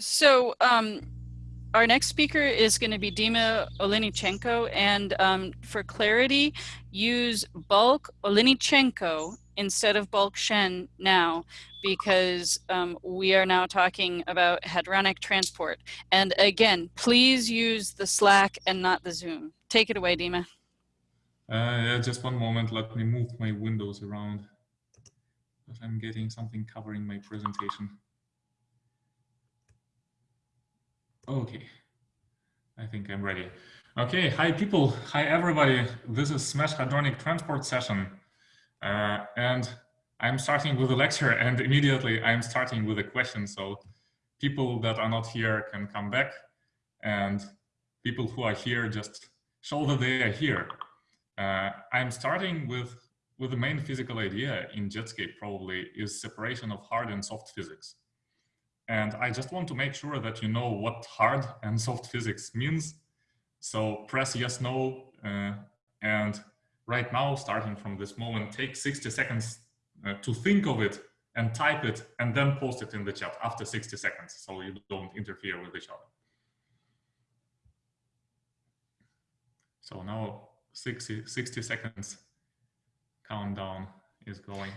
So um, our next speaker is going to be Dima Oliinychenko. And um, for clarity, use bulk Oliinychenko instead of bulk Shen now, because um, we are now talking about hadronic transport. And again, please use the Slack and not the Zoom. Take it away, Dima. Uh, yeah, just one moment. Let me move my windows around. I'm getting something covering my presentation. Okay, I think I'm ready. Okay, hi people, hi everybody. This is Smash Hadronic Transport session. Uh, and I'm starting with a lecture and immediately I'm starting with a question. So people that are not here can come back and people who are here just show that they are here. Uh, I'm starting with, with the main physical idea in Jetscape probably is separation of hard and soft physics. And I just want to make sure that you know what hard and soft physics means. So press yes, no, uh, and right now, starting from this moment, take 60 seconds uh, to think of it and type it and then post it in the chat after 60 seconds so you don't interfere with each other. So now 60, 60 seconds countdown is going.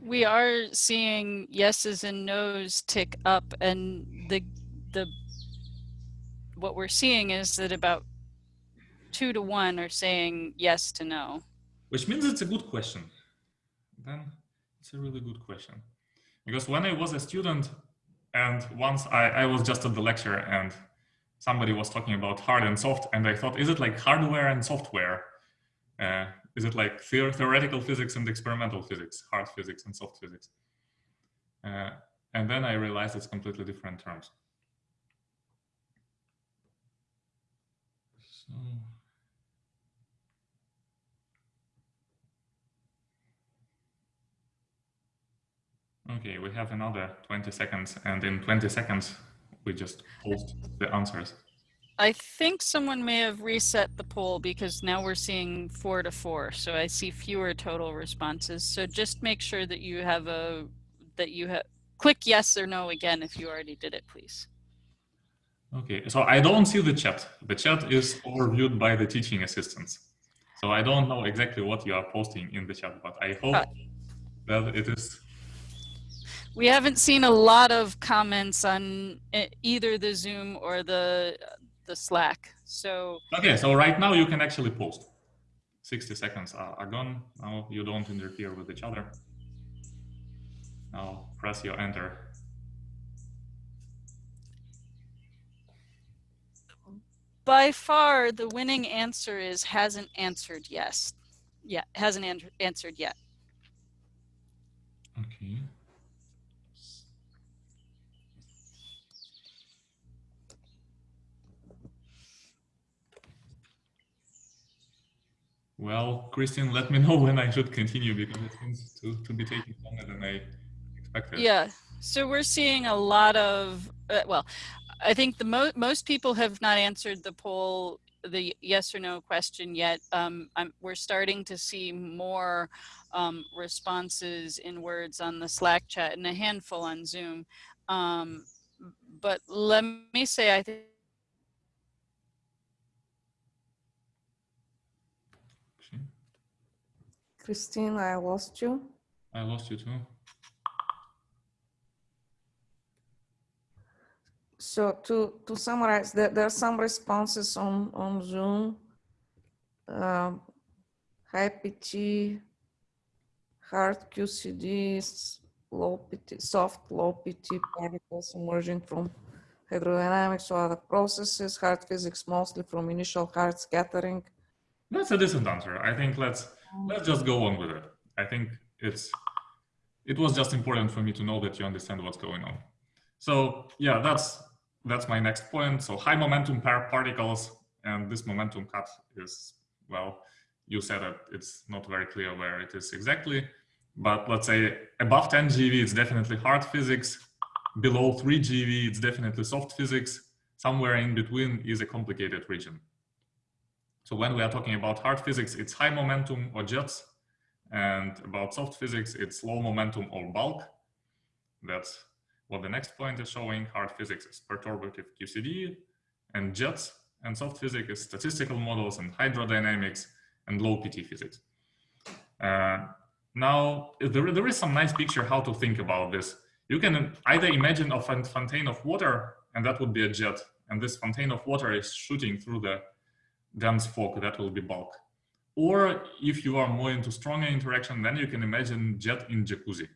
We are seeing yeses and nos tick up and the the what we're seeing is that about two to one are saying yes to no. Which means it's a good question. Then it's a really good question. Because when I was a student and once I, I was just at the lecture and somebody was talking about hard and soft and I thought, is it like hardware and software? Uh, is it like theoretical physics and experimental physics, hard physics and soft physics? Uh, and then I realized it's completely different terms. So. Okay, we have another 20 seconds and in 20 seconds, we just post the answers. I think someone may have reset the poll because now we're seeing four to four. So I see fewer total responses. So just make sure that you have a, that you have, click yes or no again if you already did it, please. Okay, so I don't see the chat. The chat is overviewed by the teaching assistants. So I don't know exactly what you are posting in the chat, but I hope uh, that it is we haven't seen a lot of comments on either the Zoom or the the Slack. So okay, so right now you can actually post. 60 seconds are, are gone. Now you don't interfere with each other. Now press your enter. By far, the winning answer is hasn't answered yes. Yeah, hasn't answered yet. Okay. Well, Christian, let me know when I should continue because it seems to, to be taking longer than I expected. Yeah, so we're seeing a lot of, uh, well, I think the mo most people have not answered the poll, the yes or no question yet. Um, we're starting to see more um, responses in words on the Slack chat and a handful on Zoom. Um, but let me say, I think Christine, I lost you. I lost you too. So to, to summarize, there, there are some responses on, on Zoom. Um, high PT, hard QCDs, low PT, soft low PT particles emerging from hydrodynamics or other processes, hard physics mostly from initial hard scattering. That's a decent answer. I think let's let's just go on with it. I think it's it was just important for me to know that you understand what's going on. So yeah, that's that's my next point. So high momentum pair particles and this momentum cut is, well, you said that it's not very clear where it is exactly, but let's say above 10 GeV, it's definitely hard physics. Below 3 GeV, it's definitely soft physics. Somewhere in between is a complicated region. So when we are talking about hard physics, it's high momentum or jets. And about soft physics, it's low momentum or bulk. That's what the next point is showing. Hard physics is perturbative QCD and jets, and soft physics is statistical models and hydrodynamics and low PT physics. Uh, now, there, there is some nice picture how to think about this. You can either imagine a fountain of water, and that would be a jet, and this fountain of water is shooting through the dense fog, that will be bulk. Or if you are more into stronger interaction, then you can imagine jet in jacuzzi.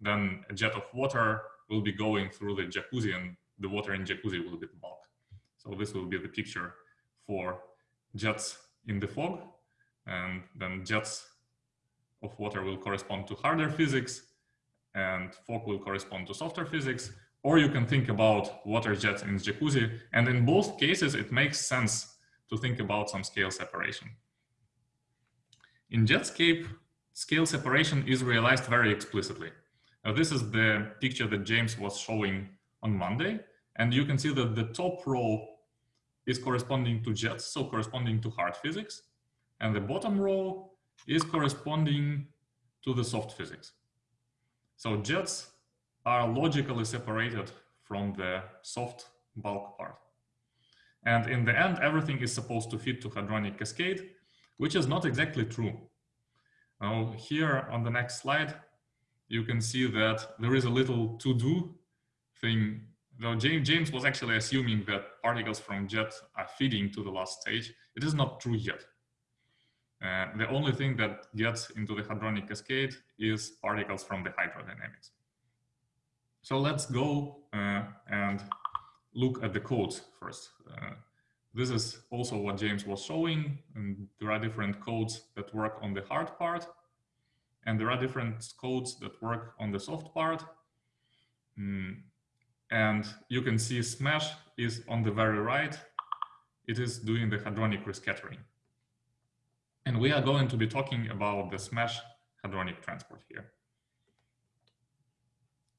Then a jet of water will be going through the jacuzzi and the water in jacuzzi will be bulk. So this will be the picture for jets in the fog. And then jets of water will correspond to harder physics and fog will correspond to softer physics. Or you can think about water jets in jacuzzi. And in both cases, it makes sense to think about some scale separation. In Jetscape, scale separation is realized very explicitly. Now, this is the picture that James was showing on Monday. And you can see that the top row is corresponding to jets, so corresponding to hard physics. And the bottom row is corresponding to the soft physics. So jets are logically separated from the soft bulk part. And in the end, everything is supposed to fit to hadronic cascade, which is not exactly true. Now here on the next slide, you can see that there is a little to-do thing. Though James was actually assuming that particles from jet are feeding to the last stage. It is not true yet. Uh, the only thing that gets into the hadronic cascade is particles from the hydrodynamics. So let's go uh, and look at the codes first. Uh, this is also what James was showing. And there are different codes that work on the hard part. And there are different codes that work on the soft part. Mm. And you can see SMASH is on the very right. It is doing the hadronic rescattering. And we are going to be talking about the SMASH hadronic transport here.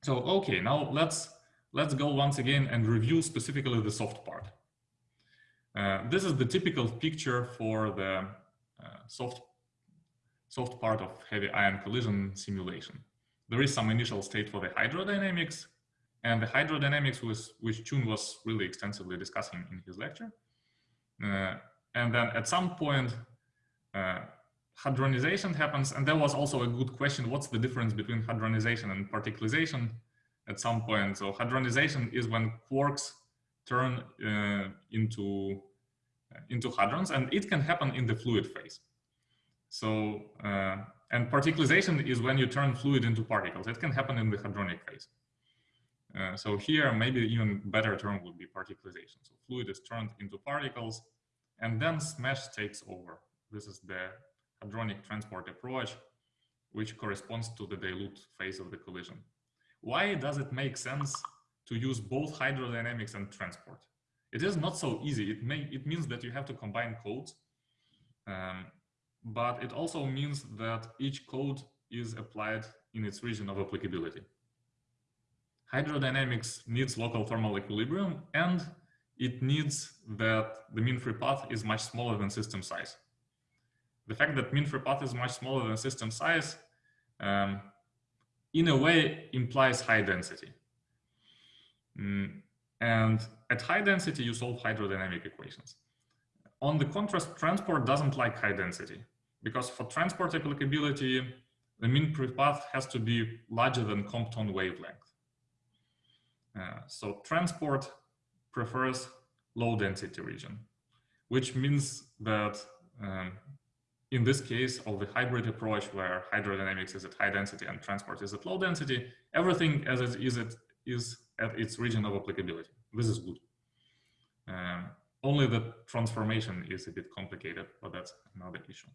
So, okay, now let's let's go once again and review specifically the soft part. Uh, this is the typical picture for the uh, soft, soft part of heavy ion collision simulation. There is some initial state for the hydrodynamics, and the hydrodynamics was, which Chun was really extensively discussing in his lecture. Uh, and then at some point, uh, hadronization happens, and there was also a good question, what's the difference between hadronization and particlization at some point? So hadronization is when quarks turn uh, into uh, into hadrons, and it can happen in the fluid phase. So, uh, and particlization is when you turn fluid into particles. It can happen in the hadronic phase. Uh, so here, maybe even better term would be particlization. So fluid is turned into particles, and then SMASH takes over. This is the hadronic transport approach, which corresponds to the dilute phase of the collision. Why does it make sense to use both hydrodynamics and transport. It is not so easy. It, may, it means that you have to combine codes, um, but it also means that each code is applied in its region of applicability. Hydrodynamics needs local thermal equilibrium and it needs that the mean free path is much smaller than system size. The fact that mean free path is much smaller than system size um, in a way implies high density. Mm, and at high density, you solve hydrodynamic equations. On the contrast, transport doesn't like high density because for transport applicability, the mean path has to be larger than Compton wavelength. Uh, so transport prefers low density region, which means that um, in this case of the hybrid approach where hydrodynamics is at high density and transport is at low density, everything as it is, it is at its region of applicability. This is good. Um, only the transformation is a bit complicated, but that's another issue.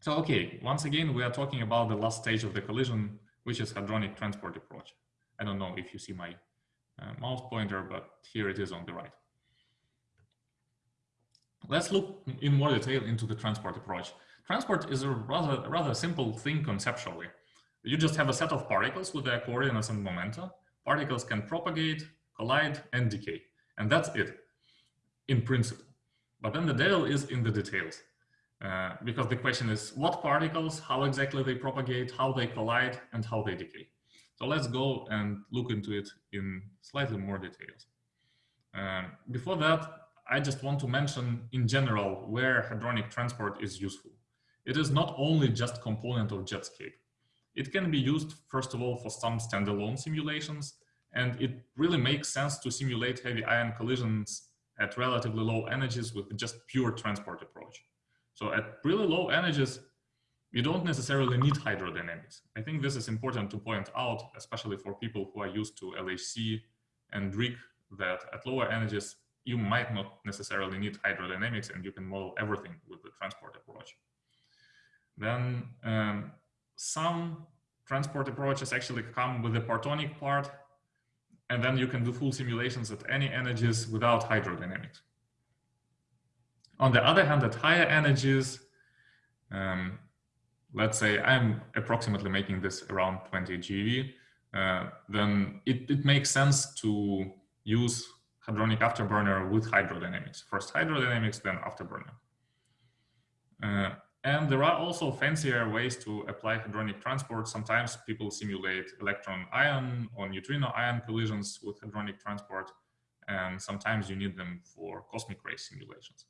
So, okay, once again, we are talking about the last stage of the collision, which is hadronic transport approach. I don't know if you see my uh, mouse pointer, but here it is on the right. Let's look in more detail into the transport approach. Transport is a rather, rather simple thing conceptually. You just have a set of particles with their coordinates and momenta, particles can propagate, collide, and decay. And that's it, in principle. But then the devil is in the details. Uh, because the question is what particles, how exactly they propagate, how they collide, and how they decay. So let's go and look into it in slightly more details. Um, before that, I just want to mention in general where hadronic transport is useful. It is not only just component of Jetscape. It can be used, first of all, for some standalone simulations, and it really makes sense to simulate heavy ion collisions at relatively low energies with just pure transport approach. So at really low energies, you don't necessarily need hydrodynamics. I think this is important to point out, especially for people who are used to LHC and RHIC, that at lower energies, you might not necessarily need hydrodynamics and you can model everything with the transport approach. Then um, some transport approaches actually come with the partonic part, and then you can do full simulations at any energies without hydrodynamics. On the other hand, at higher energies, um, let's say I'm approximately making this around 20 GeV, uh, then it, it makes sense to use hadronic afterburner with hydrodynamics. First hydrodynamics, then afterburner. Uh, and there are also fancier ways to apply hadronic transport. Sometimes people simulate electron ion or neutrino ion collisions with hadronic transport. And sometimes you need them for cosmic ray simulations.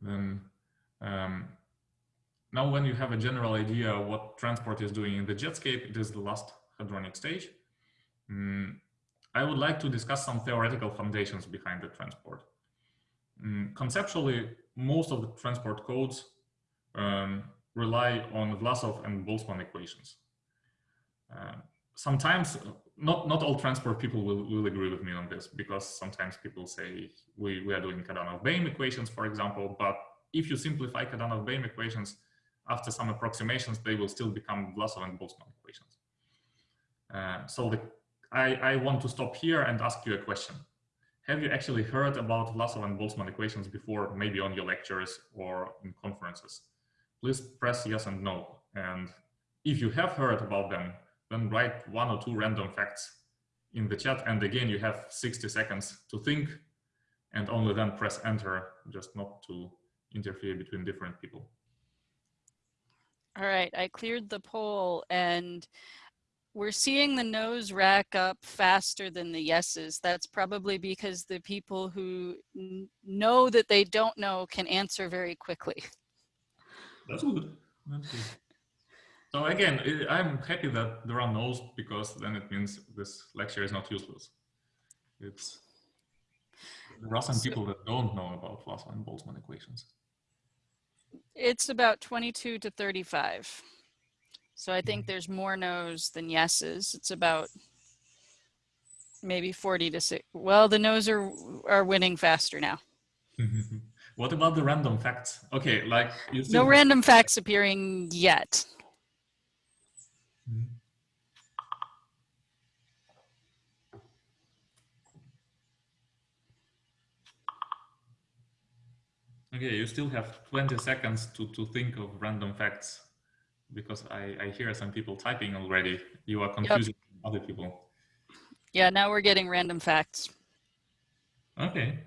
Then um, now when you have a general idea what transport is doing in the jetscape, it is the last hadronic stage. Mm, I would like to discuss some theoretical foundations behind the transport. Mm, conceptually, most of the transport codes um, rely on Vlasov and Boltzmann equations. Uh, sometimes, not, not all transport people will, will agree with me on this because sometimes people say we, we are doing Kadanoff-Baym equations, for example, but if you simplify Kadanoff-Baym equations, after some approximations, they will still become Vlasov and Boltzmann equations. Uh, so the, I, I want to stop here and ask you a question. Have you actually heard about Vlasov and Boltzmann equations before, maybe on your lectures or in conferences? Please press yes and no. And if you have heard about them, then write one or two random facts in the chat. And again, you have 60 seconds to think and only then press enter, just not to interfere between different people. All right, I cleared the poll and we're seeing the no's rack up faster than the yeses. That's probably because the people who know that they don't know can answer very quickly. That's good. That's good. So again, I'm happy that there are no's because then it means this lecture is not useless. It's there are some so, people that don't know about Vlasov and Boltzmann equations. It's about 22 to 35. So I think there's more no's than yeses. It's about maybe 40 to 6. Well, the no's are, are winning faster now. what about the random facts? Okay, like no random facts appearing yet. Mm-hmm. Okay, you still have 20 seconds to, to think of random facts because I, I hear some people typing already. You are confusing yep. other people. Yeah, now we're getting random facts. Okay.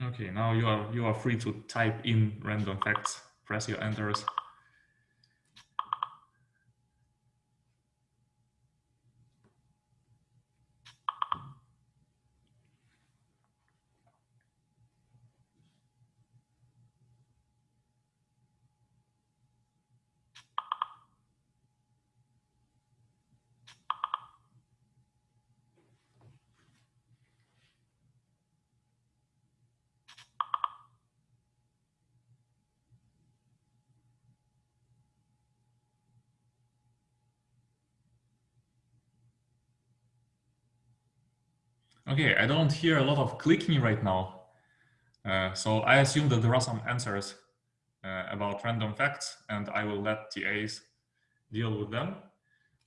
Okay, now you are you are free to type in random facts. Press your enters. Okay, I don't hear a lot of clicking right now. Uh, so I assume that there are some answers uh, about random facts and I will let TAs deal with them.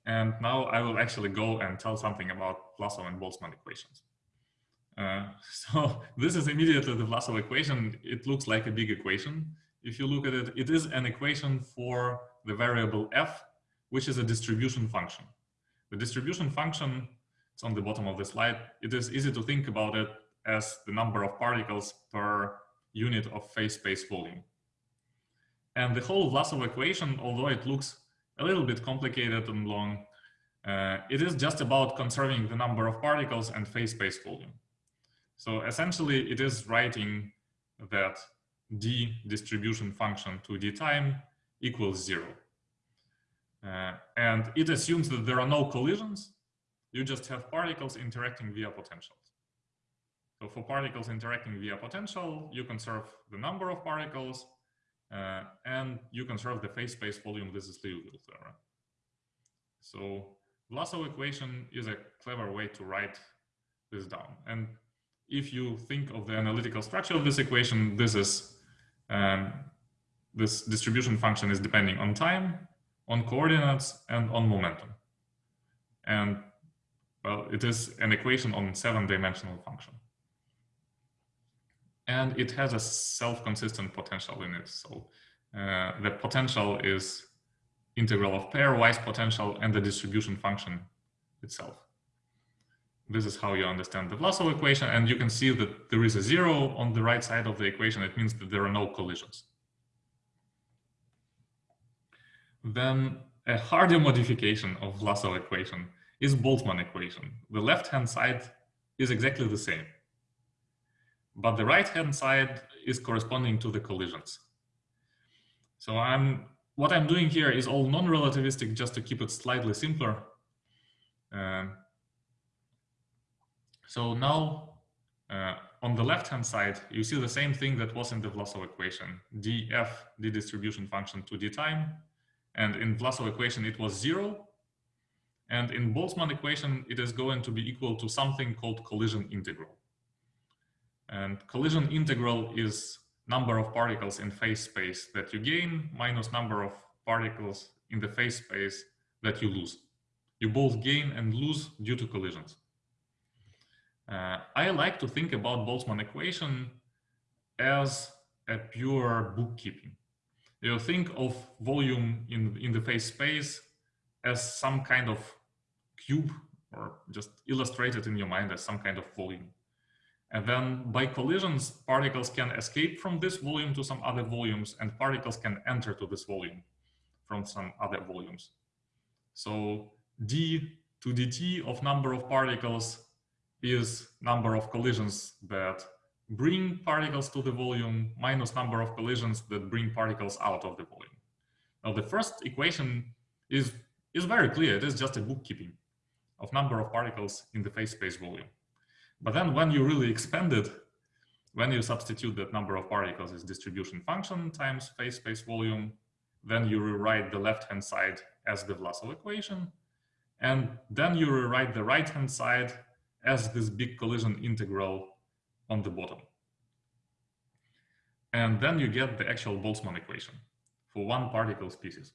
And now I will actually go and tell something about Vlasov and Boltzmann equations. Uh, so this is immediately the Vlasov equation. It looks like a big equation. If you look at it, it is an equation for the variable f, which is a distribution function. The distribution function, it's on the bottom of the slide. It is easy to think about it as the number of particles per unit of phase space volume. And the whole Vlasov equation, although it looks a little bit complicated and long, uh, it is just about conserving the number of particles and phase space volume. So essentially it is writing that d distribution function to d time equals zero. Uh, and it assumes that there are no collisions. You just have particles interacting via potentials. So for particles interacting via potential, you conserve the number of particles uh, and you conserve the phase space volume. This is Liouville theorem. So Vlasov equation is a clever way to write this down. And if you think of the analytical structure of this equation, this is um, this distribution function is depending on time, on coordinates, and on momentum. And well, it is an equation on seven-dimensional function. And it has a self-consistent potential in it. So uh, the potential is integral of pairwise potential and the distribution function itself. This is how you understand the Vlasov equation. And you can see that there is a zero on the right side of the equation. It means that there are no collisions. Then a harder modification of Vlasov equation is Boltzmann equation. The left-hand side is exactly the same. But the right-hand side is corresponding to the collisions. So I'm what I'm doing here is all non-relativistic just to keep it slightly simpler. Um, so now uh, on the left-hand side, you see the same thing that was in the Vlasov equation, df, the distribution function to d time, and in Vlasov equation, it was zero. And in Boltzmann equation, it is going to be equal to something called collision integral. And collision integral is number of particles in phase space that you gain minus number of particles in the phase space that you lose. You both gain and lose due to collisions. Uh, I like to think about Boltzmann equation as a pure bookkeeping you think of volume in, in the phase space as some kind of cube or just illustrate it in your mind as some kind of volume. And then by collisions, particles can escape from this volume to some other volumes and particles can enter to this volume from some other volumes. So d to dt of number of particles is number of collisions that bring particles to the volume minus number of collisions that bring particles out of the volume. Now the first equation is, is very clear. It is just a bookkeeping of number of particles in the phase space volume. But then when you really expand it, when you substitute that number of particles as distribution function times phase space volume, then you rewrite the left-hand side as the Vlasov equation. And then you rewrite the right-hand side as this big collision integral on the bottom. And then you get the actual Boltzmann equation for one particle species.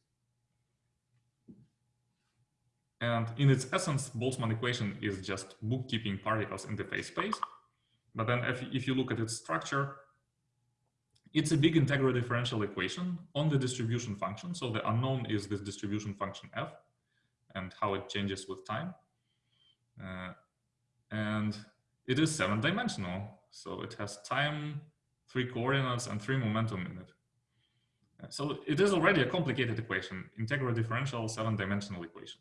And in its essence, Boltzmann equation is just bookkeeping particles in the phase space. But then if, if you look at its structure, it's a big integral differential equation on the distribution function. So the unknown is this distribution function f and how it changes with time. Uh, and it is seven dimensional. So it has time, three coordinates, and three momentum in it. So it is already a complicated equation, integral differential seven-dimensional equation.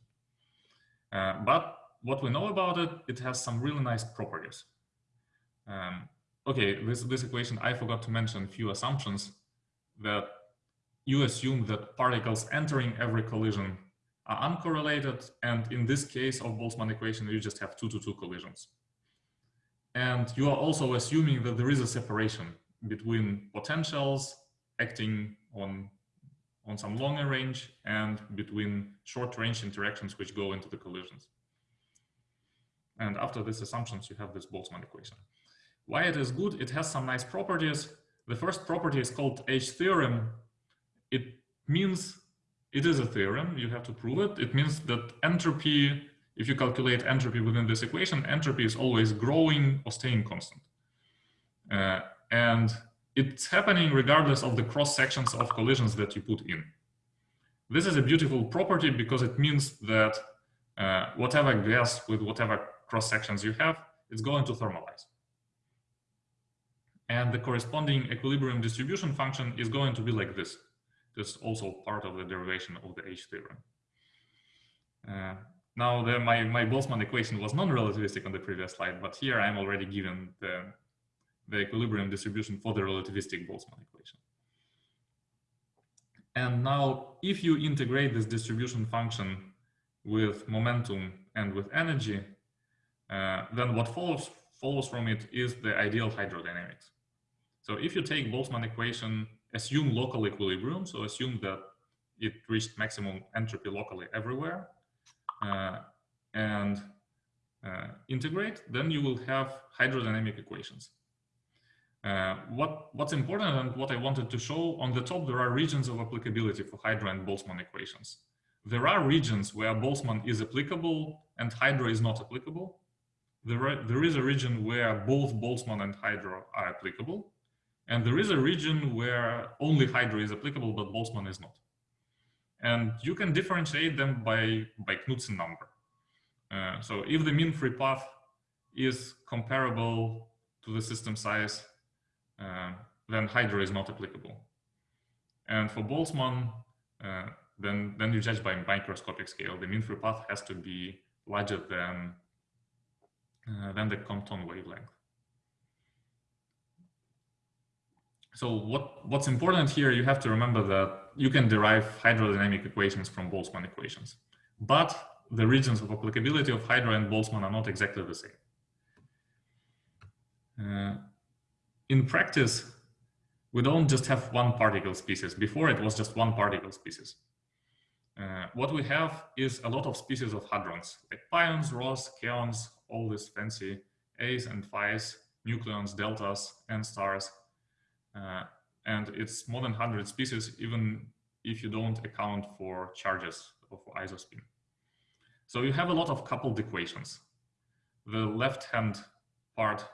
Uh, but what we know about it, it has some really nice properties. Um, okay, this, this equation, I forgot to mention a few assumptions that you assume that particles entering every collision are uncorrelated. And in this case of Boltzmann equation, you just have two to two collisions. And you are also assuming that there is a separation between potentials acting on, on some longer range and between short range interactions which go into the collisions. And after these assumptions, you have this Boltzmann equation. Why it is good? It has some nice properties. The first property is called H theorem. It means it is a theorem. You have to prove it. It means that entropy if you calculate entropy within this equation, entropy is always growing or staying constant. Uh, and it's happening regardless of the cross sections of collisions that you put in. This is a beautiful property because it means that uh, whatever gas with whatever cross sections you have, it's going to thermalize. And the corresponding equilibrium distribution function is going to be like this. That's also part of the derivation of the H theorem. Uh, now, the, my, my Boltzmann equation was non-relativistic on the previous slide, but here I'm already given the, the equilibrium distribution for the relativistic Boltzmann equation. And now, if you integrate this distribution function with momentum and with energy, uh, then what follows follows from it is the ideal hydrodynamics. So if you take Boltzmann equation, assume local equilibrium, so assume that it reached maximum entropy locally everywhere, uh, and uh, integrate, then you will have hydrodynamic equations. Uh, what, what's important and what I wanted to show on the top, there are regions of applicability for Hydro and Boltzmann equations. There are regions where Boltzmann is applicable and Hydro is not applicable. There, are, there is a region where both Boltzmann and Hydro are applicable. And there is a region where only Hydro is applicable, but Boltzmann is not. And you can differentiate them by, by Knudsen number. Uh, so if the mean free path is comparable to the system size, then Hydro is not applicable. And for Boltzmann, uh, then, then you judge by microscopic scale. The mean free path has to be larger than, uh, than the Compton wavelength. So what, what's important here, you have to remember that you can derive hydrodynamic equations from Boltzmann equations, but the regions of applicability of Hydro and Boltzmann are not exactly the same. Uh, in practice, we don't just have one particle species. Before it was just one particle species. Uh, what we have is a lot of species of hadrons, like pions, rhos, kaons, all these fancy A's and Phi's, nucleons, deltas, and stars, uh, and it's more than 100 species, even if you don't account for charges of isospin. So you have a lot of coupled equations. The left-hand part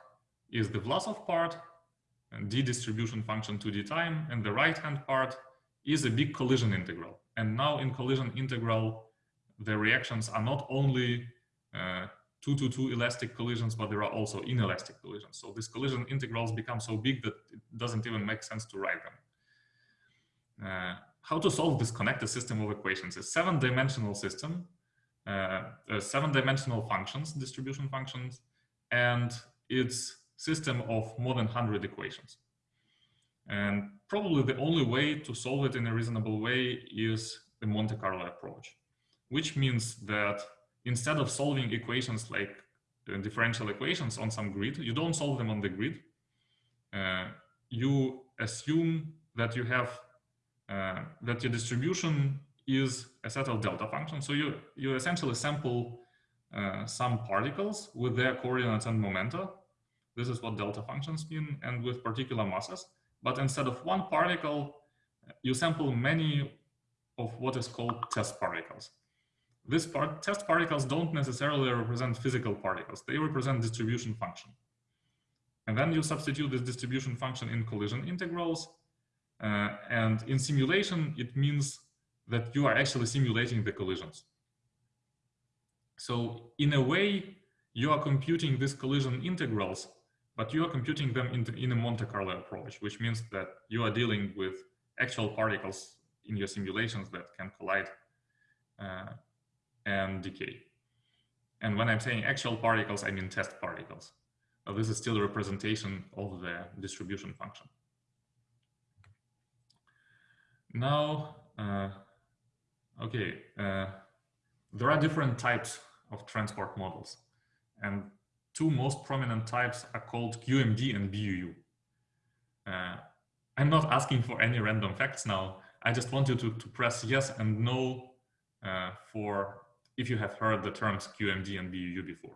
is the Vlasov part, d distribution function to d time, and the right-hand part is a big collision integral. And now in collision integral, the reactions are not only uh, two to two elastic collisions, but there are also inelastic collisions. So these collision integrals become so big that it doesn't even make sense to write them. Uh, how to solve this connected system of equations? A seven-dimensional system, uh, seven-dimensional functions, distribution functions, and its system of more than 100 equations. And probably the only way to solve it in a reasonable way is the Monte Carlo approach, which means that instead of solving equations like uh, differential equations on some grid, you don't solve them on the grid. Uh, you assume that you have uh, that your distribution is a set of delta functions. So you you essentially sample uh, some particles with their coordinates and momenta. This is what delta functions mean, and with particular masses. But instead of one particle, you sample many of what is called test particles. These part, test particles don't necessarily represent physical particles. They represent distribution function. And then you substitute this distribution function in collision integrals. Uh, and in simulation, it means that you are actually simulating the collisions. So in a way, you are computing these collision integrals, but you are computing them in, in a Monte Carlo approach, which means that you are dealing with actual particles in your simulations that can collide uh, and decay. And when I'm saying actual particles, I mean test particles. This is still a representation of the distribution function. Now, uh, okay, uh, there are different types of transport models. And two most prominent types are called QMD and BUU. Uh, I'm not asking for any random facts now. I just want you to, to press yes and no uh, for if you have heard the terms QMD and BUU before.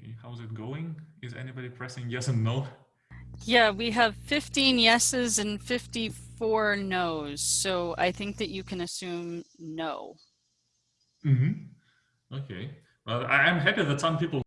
Okay, how's it going? Is anybody pressing yes and no? Yeah, we have 15 yeses and 54 no's. So I think that you can assume no. Mm -hmm. Okay. Well, I'm happy that some people